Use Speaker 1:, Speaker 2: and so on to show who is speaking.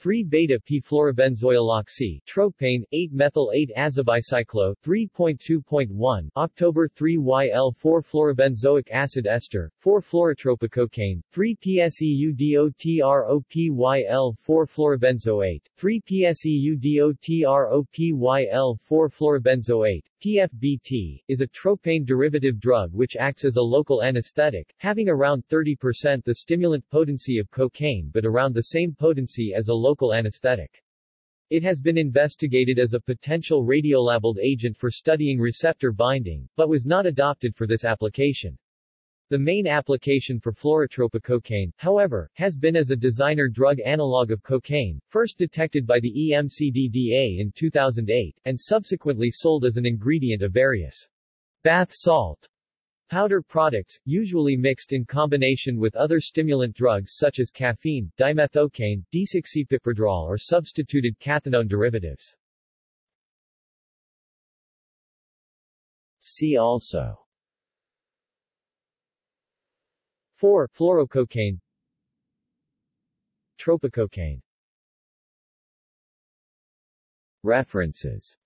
Speaker 1: 3-beta-p-fluorobenzoyloxy, tropane, 8-methyl-8-azabicyclo, 3.2.1, October 3-YL-4-fluorobenzoic acid ester, 4-fluorotropacocaine, 3-PSEUDOTROPYL-4-fluorobenzoate, 3-PSEUDOTROPYL-4-fluorobenzoate, PFBT, is a tropane derivative drug which acts as a local anesthetic, having around 30% the stimulant potency of cocaine but around the same potency as a local anesthetic. It has been investigated as a potential radiolabeled agent for studying receptor binding, but was not adopted for this application. The main application for fluorotropacocaine, however, has been as a designer drug analog of cocaine, first detected by the EMCDDA in 2008, and subsequently sold as an ingredient of various bath salt powder products, usually mixed in combination with other stimulant drugs such as caffeine, dimethocaine, desoxypipradrol or substituted cathinone derivatives. See also 4. Fluorococaine Tropacocaine References